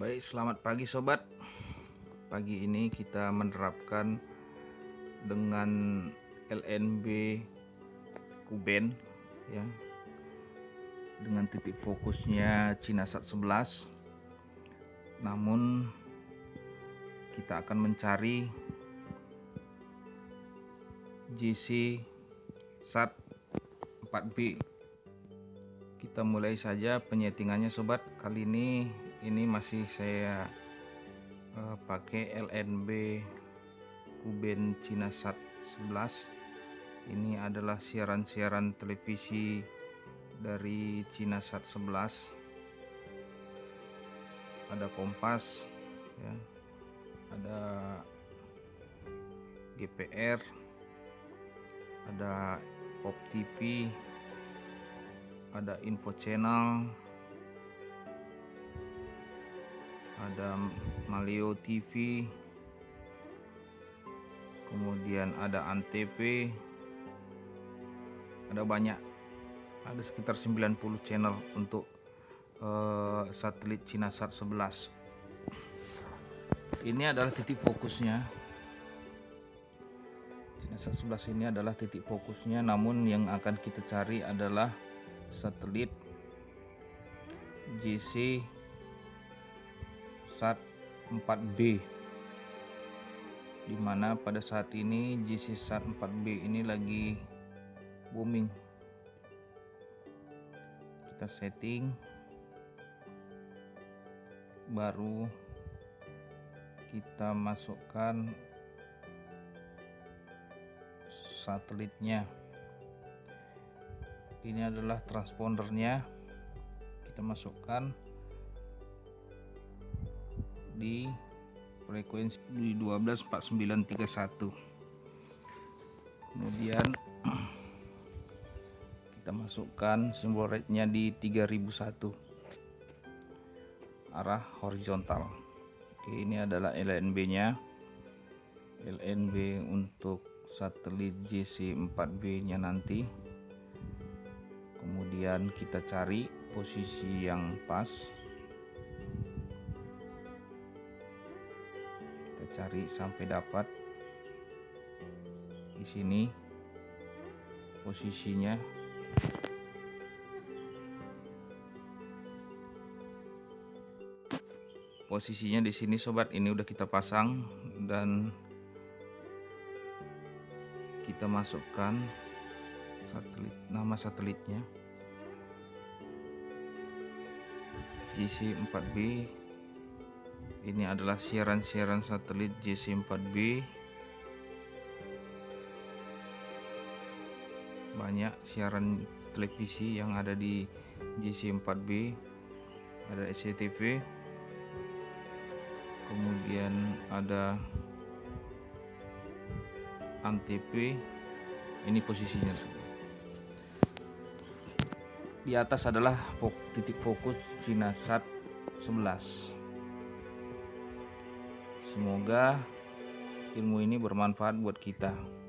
Baik, selamat pagi sobat. Pagi ini kita menerapkan dengan LNB Kuben ya. Dengan titik fokusnya Cinasat 11. Namun kita akan mencari JC SAT 4B kita mulai saja penyetingannya sobat kali ini ini masih saya uh, pakai LNB Kuben Cinasat 11 ini adalah siaran-siaran televisi dari Cinasat 11 ada Kompas ya. Ada GPR ada Pop TV ada info channel ada Malio TV kemudian ada Antv. Ada banyak. Ada sekitar 90 channel untuk uh, satelit Cinasat 11 ini adalah titik fokusnya. Cinasat 11 ini adalah titik fokusnya. Namun yang akan kita cari adalah satelit JC SAT 4B di mana pada saat ini JC SAT 4B ini lagi booming. Kita setting baru kita masukkan satelitnya. Ini adalah transpondernya. Kita masukkan di frekuensi di 124931 kemudian kita masukkan simbol rate-nya di 3001 arah horizontal. Oke ini adalah LNB nya LNB untuk satelit JC4B nya nanti. Kemudian kita cari posisi yang pas cari sampai dapat. Di sini posisinya. Posisinya di sini sobat. Ini udah kita pasang dan kita masukkan satelit nama satelitnya. GC4B ini adalah siaran-siaran satelit JC4B banyak siaran televisi yang ada di JC4B ada SCTV kemudian ada Antv. Ini posisinya. Di atas adalah titik fokus Cinasat 11 Semoga ilmu ini bermanfaat buat kita.